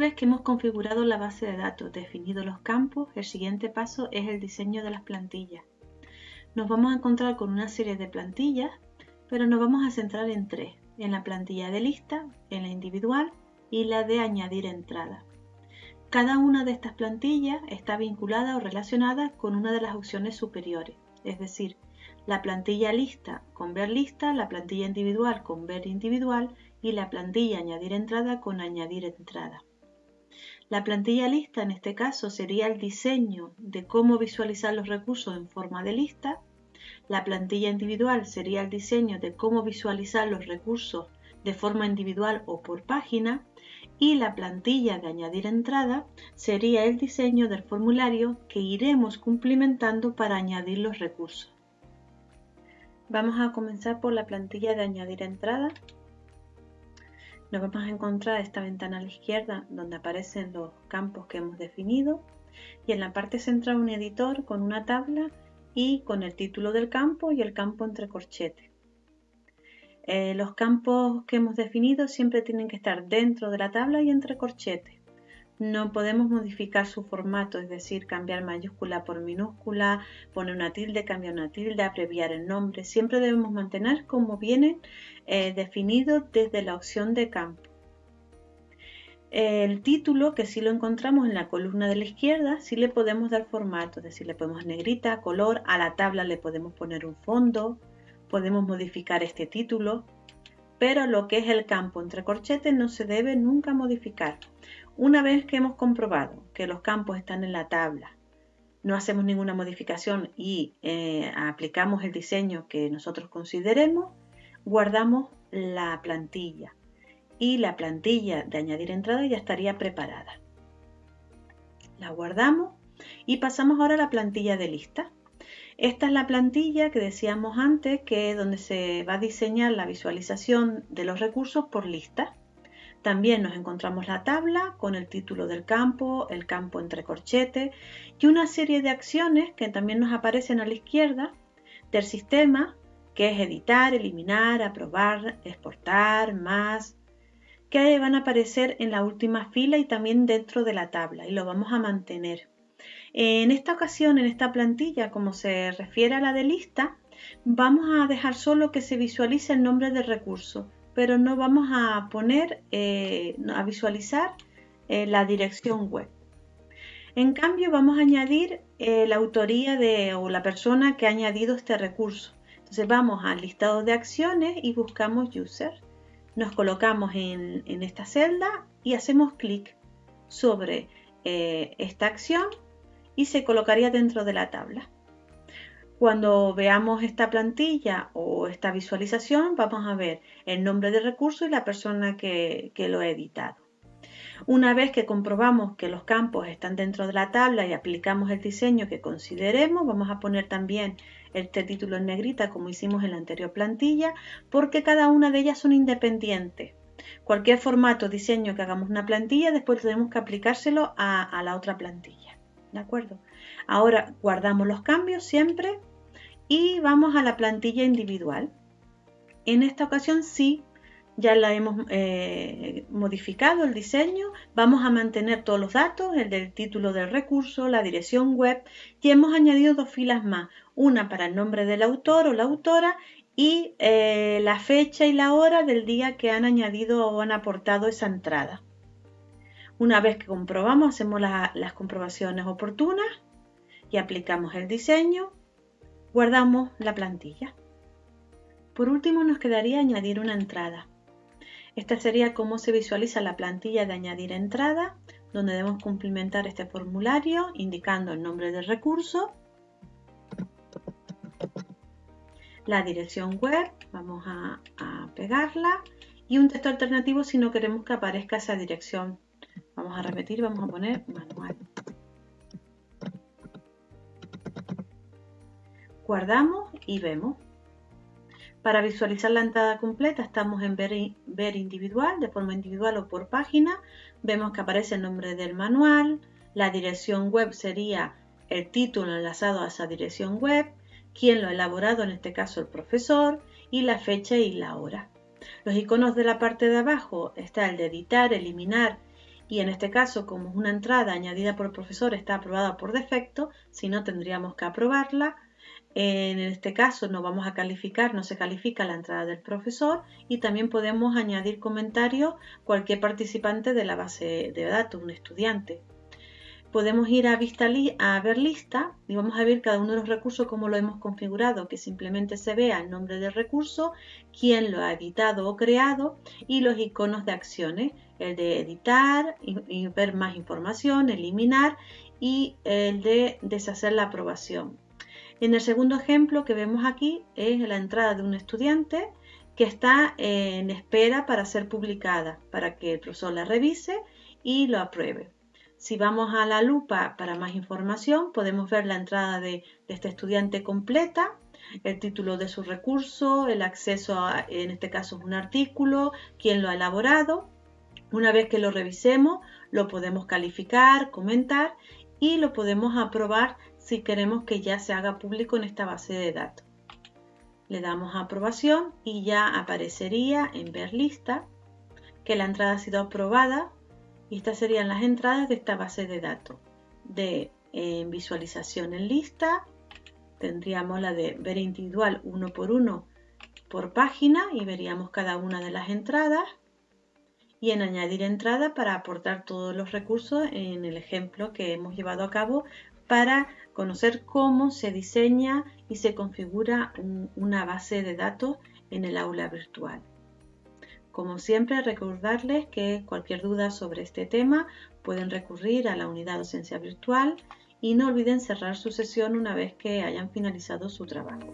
vez que hemos configurado la base de datos, definido los campos, el siguiente paso es el diseño de las plantillas. Nos vamos a encontrar con una serie de plantillas, pero nos vamos a centrar en tres, en la plantilla de lista, en la individual y la de añadir entrada. Cada una de estas plantillas está vinculada o relacionada con una de las opciones superiores, es decir, la plantilla lista con ver lista, la plantilla individual con ver individual y la plantilla añadir entrada con añadir entrada. La plantilla lista en este caso sería el diseño de cómo visualizar los recursos en forma de lista. La plantilla individual sería el diseño de cómo visualizar los recursos de forma individual o por página. Y la plantilla de añadir entrada sería el diseño del formulario que iremos cumplimentando para añadir los recursos. Vamos a comenzar por la plantilla de añadir entrada nos vamos a encontrar esta ventana a la izquierda donde aparecen los campos que hemos definido y en la parte central un editor con una tabla y con el título del campo y el campo entre corchetes. Eh, los campos que hemos definido siempre tienen que estar dentro de la tabla y entre corchetes. No podemos modificar su formato, es decir, cambiar mayúscula por minúscula, poner una tilde, cambiar una tilde, abreviar el nombre. Siempre debemos mantener como viene eh, definido desde la opción de campo. El título, que si lo encontramos en la columna de la izquierda, sí le podemos dar formato, es decir, le podemos negrita, color, a la tabla le podemos poner un fondo, podemos modificar este título, pero lo que es el campo entre corchetes no se debe nunca modificar. Una vez que hemos comprobado que los campos están en la tabla, no hacemos ninguna modificación y eh, aplicamos el diseño que nosotros consideremos, guardamos la plantilla y la plantilla de añadir entrada ya estaría preparada. La guardamos y pasamos ahora a la plantilla de lista. Esta es la plantilla que decíamos antes, que es donde se va a diseñar la visualización de los recursos por lista. También nos encontramos la tabla con el título del campo, el campo entre corchetes y una serie de acciones que también nos aparecen a la izquierda del sistema, que es editar, eliminar, aprobar, exportar, más, que van a aparecer en la última fila y también dentro de la tabla y lo vamos a mantener. En esta ocasión, en esta plantilla, como se refiere a la de lista, vamos a dejar solo que se visualice el nombre del recurso pero no vamos a poner, eh, a visualizar eh, la dirección web. En cambio, vamos a añadir eh, la autoría de o la persona que ha añadido este recurso. Entonces vamos al listado de acciones y buscamos user. Nos colocamos en, en esta celda y hacemos clic sobre esta acción y se colocaría dentro de la tabla. Cuando veamos esta plantilla o esta visualización, vamos a ver el nombre del recurso y la persona que, lo ha editado. Una vez que comprobamos que los campos están dentro de la tabla y aplicamos el diseño que consideremos, vamos a poner también este título en negrita como hicimos en la anterior plantilla, porque cada una de ellas son independientes. Cualquier formato, diseño que hagamos una plantilla, después tenemos que aplicárselo a la otra plantilla. ¿De acuerdo? Ahora guardamos los cambios siempre y vamos a la plantilla individual. En esta ocasión sí, ya la hemos eh, modificado el diseño, vamos a mantener todos los datos, el del título del recurso, la dirección web y hemos añadido dos filas más, una para el nombre del autor o la autora y eh, la fecha y la hora del día que han añadido o han aportado esa entrada. Una vez que comprobamos, hacemos las comprobaciones oportunas y aplicamos el diseño guardamos la plantilla. Por último nos quedaría añadir una entrada. Esta sería cómo se visualiza la plantilla de añadir entrada, donde debemos cumplimentar este formulario indicando el nombre del recurso, la dirección web, vamos a, a pegarla y un texto alternativo si no queremos que aparezca esa dirección. Vamos a repetir, vamos a poner manual. guardamos y vemos. Para visualizar la entrada completa estamos en ver, individual, de forma individual o por página. Vemos que aparece el nombre del manual, la dirección web sería el título enlazado a esa dirección web, quién lo ha elaborado, en este caso el profesor, y la fecha y la hora. Los iconos de la parte de abajo está el de editar, eliminar y en este caso como una entrada añadida por el profesor está aprobada por defecto, si no tendríamos que aprobarla. En este caso no vamos a calificar, no se califica la entrada del profesor y también podemos añadir comentarios cualquier participante de la base de datos, un estudiante podemos ir a, vista a ver lista y vamos a ver cada uno de los recursos como lo hemos configurado, que simplemente se vea el nombre del recurso, quién lo ha editado o creado y los iconos de acciones, el de editar y, ver más información, eliminar y el de deshacer la aprobación. En el segundo ejemplo que vemos aquí es la entrada de un estudiante que está en espera para ser publicada, para que el profesor la revise y lo apruebe. Si vamos a la lupa para más información, podemos ver la entrada de, este estudiante completa, el título de su recurso, el acceso a, en este caso un artículo, quién lo ha elaborado. Una vez que lo revisemos, lo podemos calificar, comentar y lo podemos aprobar si queremos que ya se haga público en esta base de datos. Le damos a aprobación y ya aparecería en ver lista que la entrada ha sido aprobada y estas serían las entradas de esta base de datos. De eh, visualización en lista, tendríamos la de ver individual uno por uno por página y veríamos cada una de las entradas. Y en añadir entrada para aportar todos los recursos en el ejemplo que hemos llevado a cabo para conocer cómo se diseña y se configura una base de datos en el aula virtual. Como siempre, recordarles que cualquier duda sobre este tema pueden recurrir a la unidad docencia virtual y no olviden cerrar su sesión una vez que hayan finalizado su trabajo.